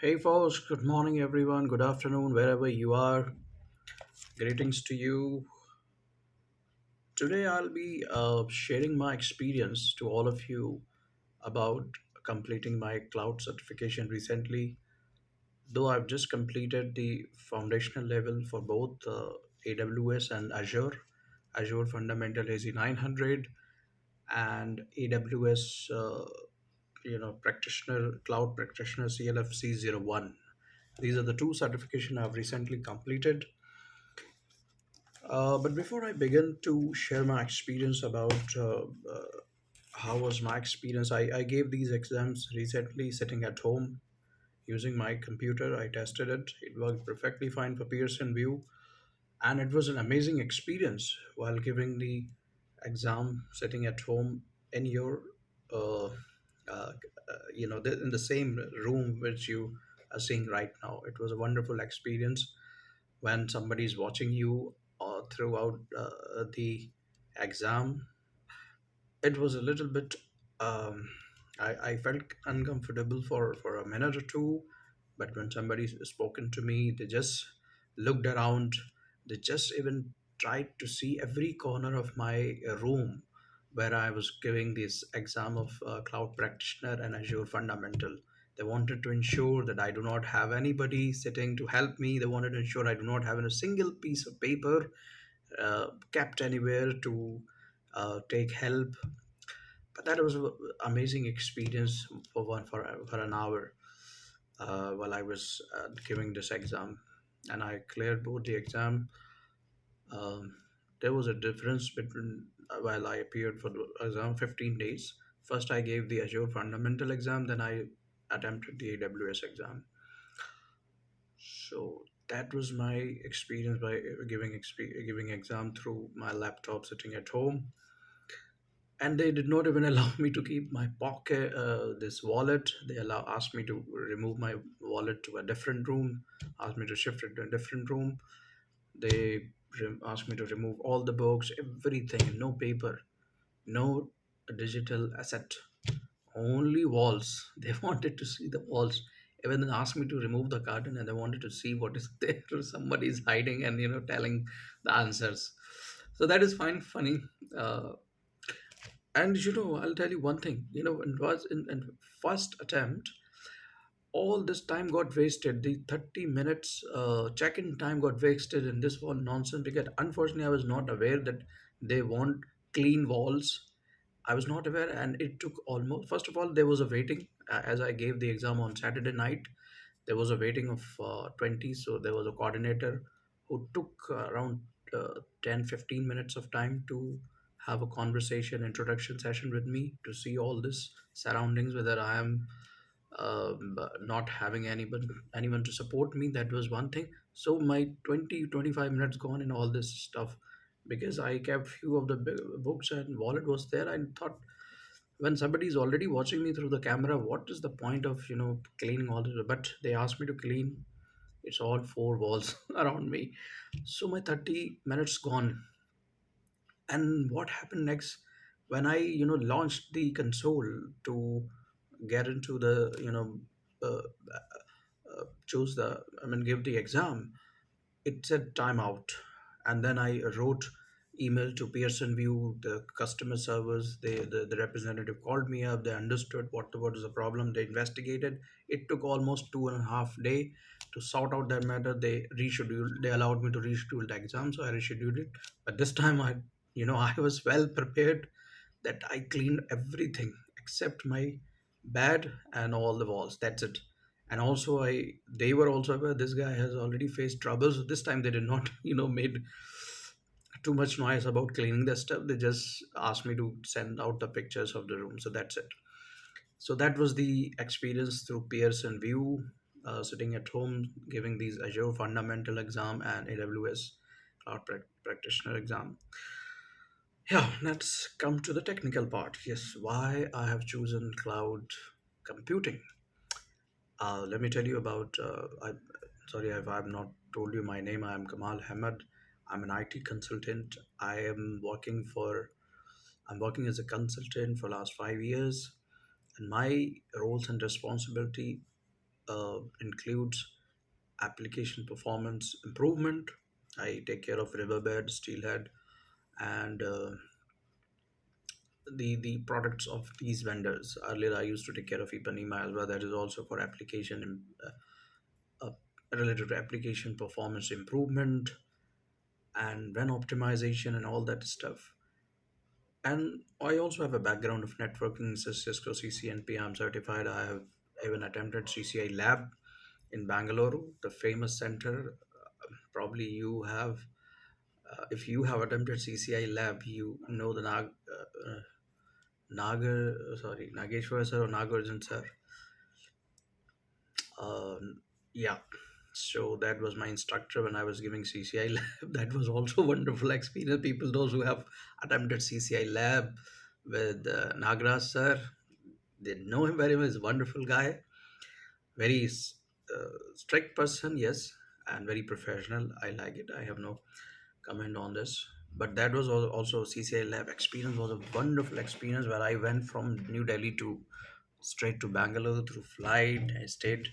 Hey, folks, good morning, everyone. Good afternoon, wherever you are. Greetings to you. Today, I'll be uh, sharing my experience to all of you about completing my cloud certification recently. Though I've just completed the foundational level for both uh, AWS and Azure, Azure Fundamental AZ 900 and AWS, uh, you know, practitioner, cloud practitioner zero one. These are the two certification I've recently completed Uh, but before I begin to share my experience about uh, uh, how was my experience, I, I gave these exams recently sitting at home using my computer. I tested it. It worked perfectly fine for Pearson VUE, and it was an amazing experience while giving the exam sitting at home in your, uh, uh, uh, you know, in the same room which you are seeing right now. It was a wonderful experience when somebody is watching you uh, throughout uh, the exam. It was a little bit um, I, I felt uncomfortable for, for a minute or two but when somebody spoken to me they just looked around. They just even tried to see every corner of my room where i was giving this exam of uh, cloud practitioner and azure fundamental. They wanted to ensure that i do not have anybody sitting to help me. They wanted to ensure i do not have a single piece of paper uh, kept anywhere to uh, take help. But that was an amazing experience for one for, for an hour uh, while I was uh, giving this exam, and I cleared both the exam. Um, there was a difference between while I appeared for the exam 15 days. First, I gave the Azure fundamental exam, then I attempted the AWS exam. So that was my experience by giving giving exam through my laptop sitting at home and they did not even allow me to keep my pocket uh, this wallet they allow asked me to remove my wallet to a different room asked me to shift it to a different room they asked me to remove all the books everything no paper no digital asset only walls. They wanted to see the walls. Even asked me to remove the curtain and they wanted to see what is there. Somebody is hiding and you know telling the answers. So that is fine funny. Uh, and you know, I'll tell you one thing. You know, it was in, in first attempt, all this time got wasted. The 30 minutes uh, check-in time got wasted in this whole nonsense because unfortunately I was not aware that they want clean walls. I was not aware, and it took almost. First of all, there was a waiting as I gave the exam on Saturday night. There was a waiting of uh, 20, so there was a coordinator who took around uh, 10 fifteen minutes of time to have a conversation introduction session with me to see all this surroundings whether i am um, not having anyone anyone to support me that was one thing. So my 20 25 minutes gone in all this stuff because i kept few of the books and wallet was there. I thought when somebody is already watching me through the camera what is the point of you know cleaning all this? But they asked me to clean. It's all four walls around me. So my 30 minutes gone. And what happened next? When i you know launched the console to get into the you know uh, uh, choose the i mean give the exam it said timeout and then i wrote email to Pearson VUE the customer service they the, the representative called me up they understood what what was the problem they investigated. It took almost two and a half day to sort out that matter. They rescheduled they allowed me to reschedule the exam so i rescheduled it. But this time i you know i was well prepared that i cleaned everything except my bed and all the walls. That's it. And also i they were also aware this guy has already faced troubles. this time they did not you know made too much noise about cleaning the stuff. They just asked me to send out the pictures of the room. So that's it. So that was the experience through Pearson VUE uh, sitting at home giving these azure fundamental exam and aws cloud prac- practitioner exam yeah let's come to the technical part yes why i have chosen cloud computing uh, let me tell you about. Uh, I, sorry if I've not told you my name. I am Kamal Ahmed. I'm an IT consultant. I am working for. I'm working as a consultant for last five years, and my roles and responsibility uh, includes application performance improvement. I take care of Riverbed, Steelhead, and uh, the the products of these vendors. Earlier, I used to take care of Ipanema as well. That is also for application uh, uh, related to application performance improvement and WAN optimization and all that stuff. And I also have a background of networking, Cis- Cisco CCNP. I'm certified. I have even attempted CCIE Lab in Bangalore, the famous center. Uh, Probably you have, uh, if you have attempted CCIE Lab, you know the Nag, uh, Nagar, sorry, Nageshwar sir or Nagarjun sir. Um, yeah. So that was my instructor when I was giving CCIE lab. That was also wonderful experience. People, those who have attempted CCIE lab with uh, sir, they know him very much. Wonderful guy, very uh, strict person, yes, and very professional. I like it. I have no comment on this. But that was also CCIE lab experience was a wonderful experience where I went from New Delhi to straight to Bangalore through flight. I stayed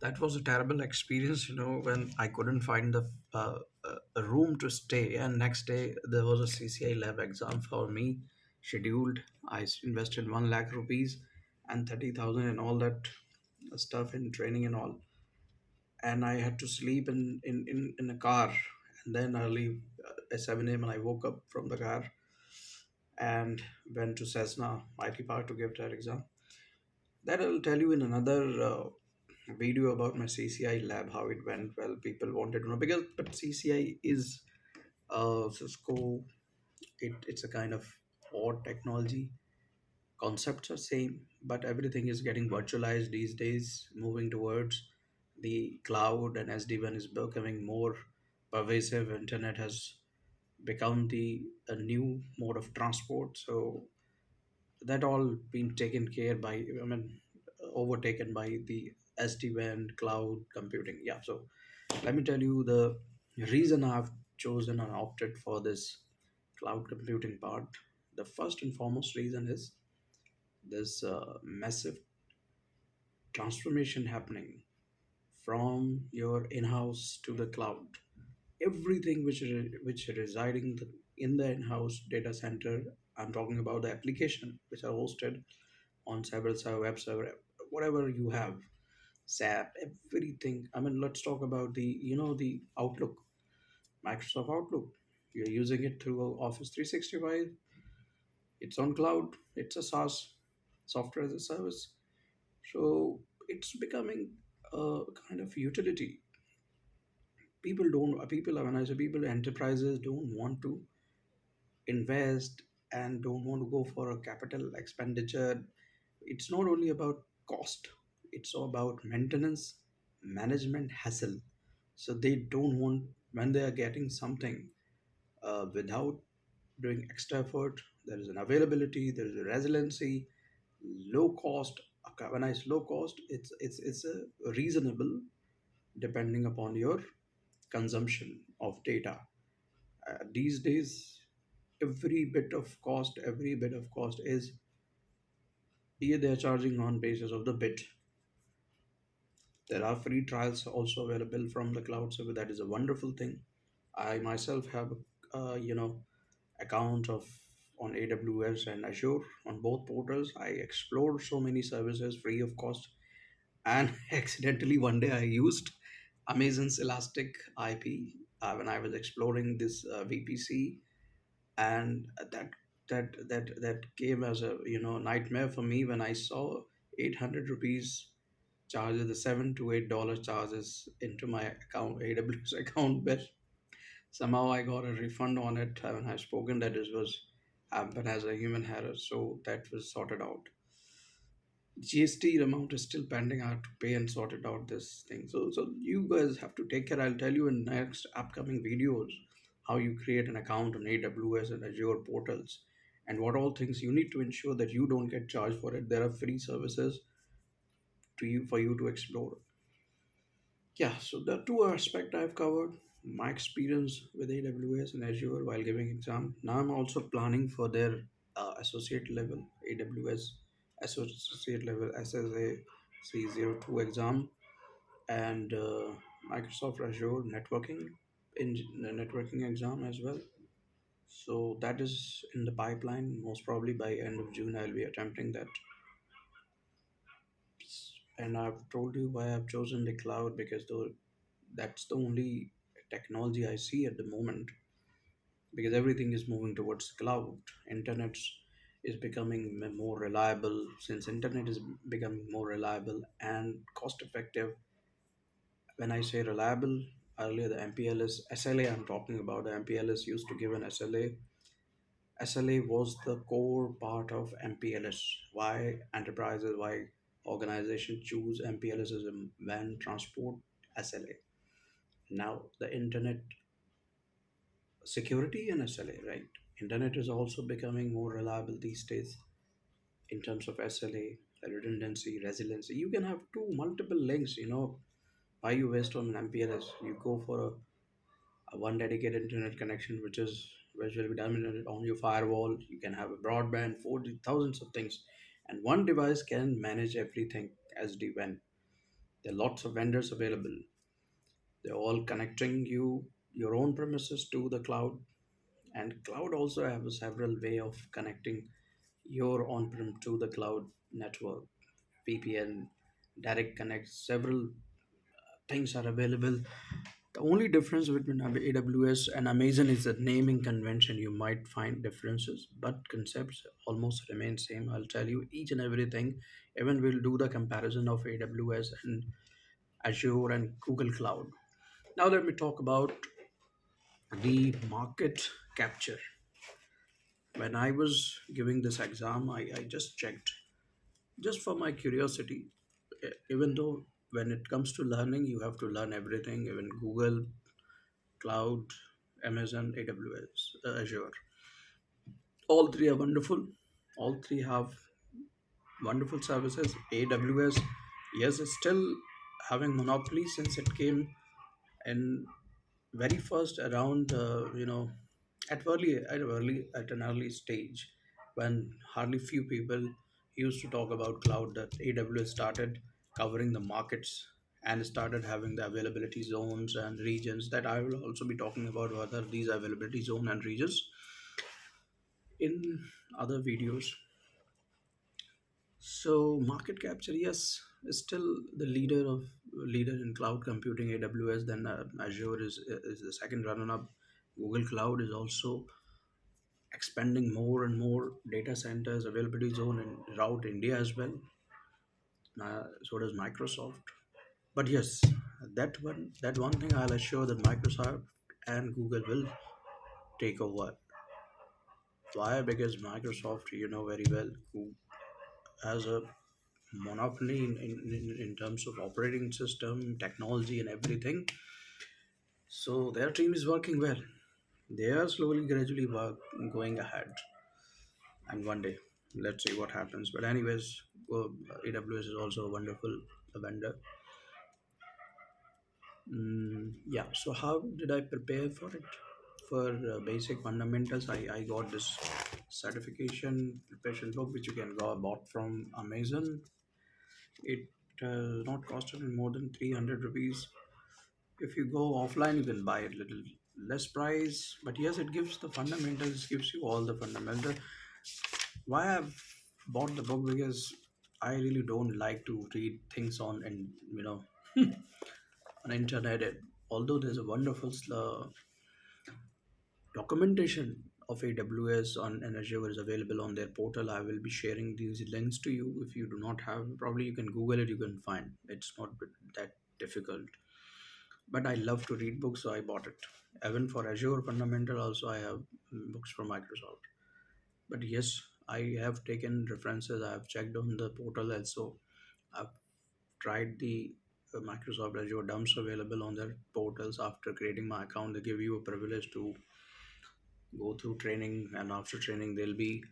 that was a terrible experience, you know, when I couldn't find the uh, uh, a room to stay. And next day there was a CCIE lab exam for me scheduled. I invested one lakh rupees and thirty thousand and all that stuff in training and all. And I had to sleep in in in, in a car. And then early at seven a.m. and I woke up from the car and went to Cessna IT Park to give that exam. That I'll tell you in another uh, video about my CCIE lab, how it went. Well, people wanted to know because but CCIE is uh, Cisco. It, it's a kind of odd technology. Concepts are same, but everything is getting virtualized these days, moving towards the cloud, and SD-WAN is becoming more pervasive. Internet has become the a new mode of transport. So that all been taken care by i mean overtaken by the sd-wan cloud computing yeah so let me tell you the reason i've chosen and opted for this cloud computing part the first and foremost reason is this uh, massive transformation happening from your in-house to the cloud everything which re- which residing in the in-house data center i'm talking about the application which are hosted on several server, web server, whatever you have, SAP, everything. I mean, let's talk about the, you know, the Outlook, Microsoft Outlook. You're using it through Office 365. It's on cloud. It's a SaaS, software as a service. So it's becoming a kind of utility. People don't, people, when I say people, enterprises don't want to invest and don't want to go for a capital expenditure. It's not only about cost it's all about maintenance management hassle. So they don't want when they are getting something uh, without doing extra effort there is an availability there is a resiliency low cost when i say low cost it's it's it's a reasonable depending upon your consumption of data uh, these days every bit of cost every bit of cost is here they are charging on basis of the bit There are free trials also available from the cloud server. That is a wonderful thing. I myself have, uh, you know, account of on AWS and Azure on both portals. I explored so many services free of cost, and accidentally one day I used Amazon's Elastic IP uh, when I was exploring this uh, VPC, and that that that that came as a you know nightmare for me when I saw 800 rupees charges the seven to eight dollar charges into my account AWS account but somehow I got a refund on it and I've spoken that was happened as a human error so that was sorted out GST amount is still pending. I have to pay and sort it out this thing. So so you guys have to take care. I'll tell you in next upcoming videos how you create an account on AWS and Azure portals and what all things you need to ensure that you don't get charged for it. There are free services to you for you to explore. Yeah, so the two aspect I've covered my experience with AWS and Azure while giving exam. Now I'm also planning for their uh, associate level AWS associate level SAA C02 exam and uh, Microsoft Azure networking in networking exam as well. So that is in the pipeline. Most probably by end of June, I'll be attempting that. And I've told you why I've chosen the cloud because though that's the only technology I see at the moment because everything is moving towards cloud. Internet is becoming more reliable since internet is becoming more reliable and cost effective. When I say reliable, earlier the MPLS SLA I'm talking about, the MPLS used to give an SLA SLA was the core part of MPLS. Why enterprises, why organizations choose MPLS as a WAN transport SLA. Now the internet security and SLA, right? Internet is also becoming more reliable these days in terms of SLA, redundancy, resiliency. You can have two multiple links, you know, why you waste on an MPLS? You go for a a one dedicated internet connection which is which will be dominated on your firewall. You can have a broadband 40 thousands of things. And one device can manage everything sd-wan there are lots of vendors available. They're all connecting you your own premises to the cloud and cloud also have several way of connecting your on-prem to the cloud network vpn direct connect several uh, things are available The only difference between AWS and Amazon is the naming convention. You might find differences, but concepts almost remain same. I'll tell you each and everything. Even we'll do the comparison of AWS and Azure and Google Cloud. Now let me talk about the market capture. When I was giving this exam, I, I just checked just for my curiosity. Even though when it comes to learning, you have to learn everything, even Google Cloud, Amazon, AWS, uh, Azure. All three are wonderful. All three have wonderful services. AWS, yes, is still having monopoly since it came in very first around uh, you know at early at early at an early stage when hardly few people used to talk about cloud that aws started covering the markets and started having the availability zones and regions that i will also be talking about whether these availability zone and regions. In other videos so market capture yes is still the leader of leader in cloud computing aws then uh, azure is is the second runner up google cloud is also expanding more and more data centers availability zone in route india as well. So does microsoft. But yes that one that one thing i'll assure that microsoft and google will take over. Why? Because microsoft you know very well who has a monopoly in, in, in terms of operating system technology and everything. So their team is working well they are slowly gradually going ahead. And one day let's see what happens. But anyways aws is also a wonderful vendor. Mm, yeah. So how did i prepare for it? For uh, basic fundamentals I, I got this certification preparation book which you can go bought from amazon. It uh, not costed more than 300 rupees. If you go offline you can buy it little less price but yes it gives the fundamentals gives you all the fundamentals why I've bought the book because I really don't like to read things on and you know on internet. Although there's a wonderful uh, documentation of AWS on Azure is available on their portal. I will be sharing these links to you. If you do not have, probably you can Google it. You can find. It's not that difficult. But I love to read books, so I bought it. Even for Azure Fundamental, also I have books from Microsoft. But yes, I have taken references. I have checked on the portal also. I've tried the uh, Microsoft Azure dumps available on their portals. After creating my account, they give you a privilege to go through training, and after training, they'll be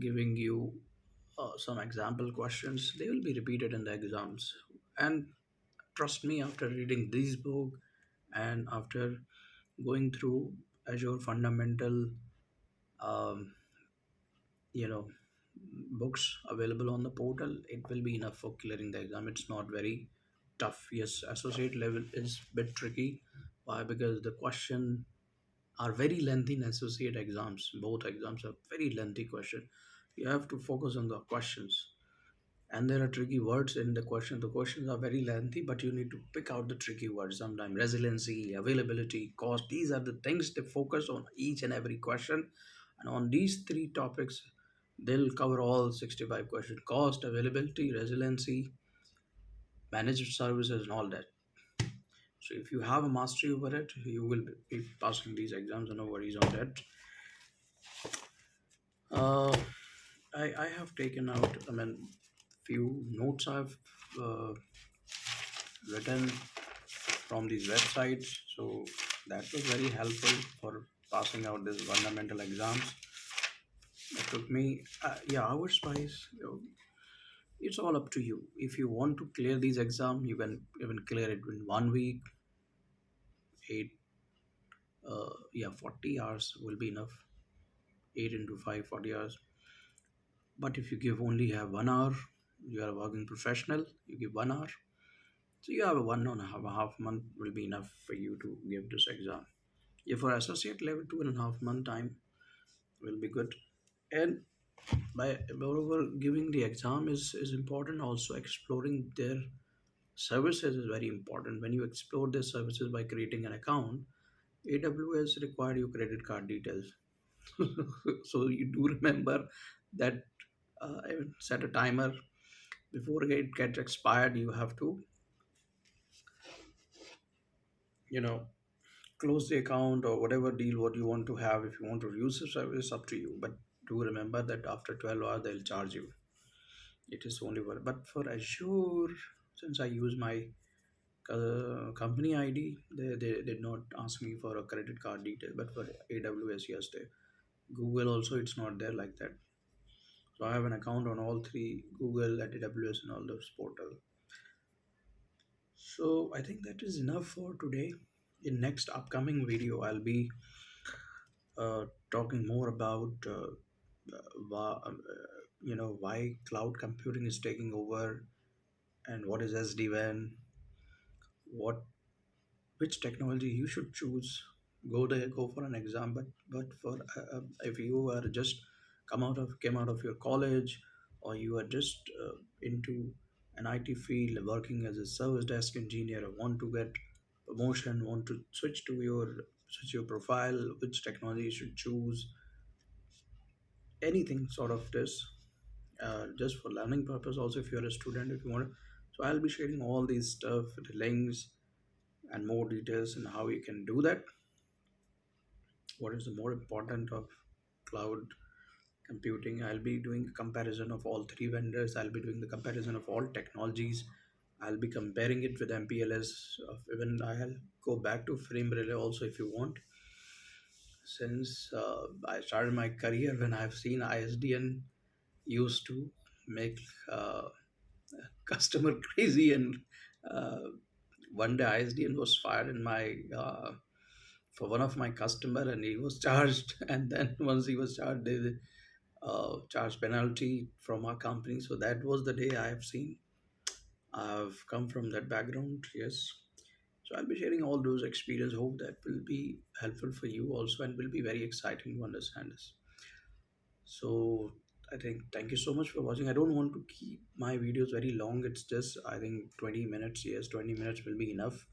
giving you uh, some example questions. They will be repeated in the exams. And trust me, after reading this book and after going through Azure fundamental, um, you know books available on the portal, it will be enough for clearing the exam. It's not very tough. Yes, associate level is bit tricky. Why? Because the question are very lengthy in associate exams. Both exams are very lengthy question. You have to focus on the questions and there are tricky words in the question. The questions are very lengthy but you need to pick out the tricky words. Sometimes resiliency availability cost these are the things they focus on each and every question. And on these three topics they'll cover all 65 questions. Cost availability resiliency managed services and all that. So if you have a mastery over it you will be passing these exams. And no worries on that. Uh, I, I have taken out i mean few notes i've uh, written from these websites. So that was very helpful for passing out these fundamental exams. It took me, uh, yeah, hours wise, you know, it's all up to you. If you want to clear these exams, you can even clear it in one week, eight, uh, yeah, 40 hours will be enough. 8 into 5, 40 hours. But if you give only have one hour, you are a working professional, you give one hour. So you have a one and a half, a half month will be enough for you to give this exam. If for associate level, two and a half month time will be good. And by moreover giving the exam is, is important also exploring their services is very important when you explore their services by creating an account aws require your credit card details so you do remember that uh, set a timer before it gets expired you have to you know close the account or whatever deal what you want to have. If you want to use the service up to you. But do remember that after 12 hours they'll charge you. It is only one but for azure since i use my uh, company id they, they did not ask me for a credit card detail. But for aws yes they google also it's not there like that so i have an account on all three google and aws and all those portal. So i think that is enough for today. In next upcoming video i'll be uh, talking more about uh, why, uh, you know why cloud computing is taking over and what is sd-wan what which technology you should choose. Go there go for an exam but but for uh, uh, if you are just come out of came out of your college or you are just uh, into an IT field working as a service desk engineer want to get promotion want to switch to your switch your profile which technology you should choose. Anything sort of this uh, just for learning purpose also if you're a student if you want so i'll be sharing all these stuff the links and more details and how you can do that. What is the more important of cloud computing. I'll be doing a comparison of all three vendors. I'll be doing the comparison of all technologies. I'll be comparing it with mpls of even i'll go back to frame relay also if you want. Since uh, i started my career when i've seen isdn used to make uh, customer crazy and uh, one day isdn was fired in my uh, for one of my customer and he was charged. And then once he was charged they uh, charge penalty from our company. So that was the day i have seen. I've come from that background yes. So i'll be sharing all those experience. Hope that will be helpful for you also and will be very exciting to understand this. So i think thank you so much for watching. I don't want to keep my videos very long. It's just i think 20 minutes. Yes 20 minutes will be enough.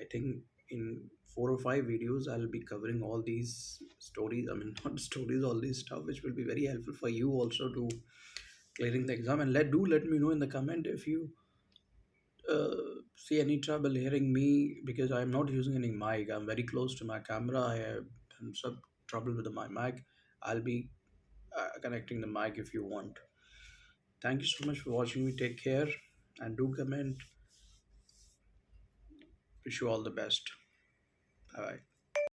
I think in four or five videos, I'll be covering all these stories. I mean, not stories, all this stuff, which will be very helpful for you also to clearing the exam. And let do let me know in the comment if you uh, see any trouble hearing me because I'm not using any mic. I'm very close to my camera. I have some trouble with my mic. I'll be uh, connecting the mic if you want. Thank you so much for watching me. Take care and do comment. Wish you all the best. Bye bye.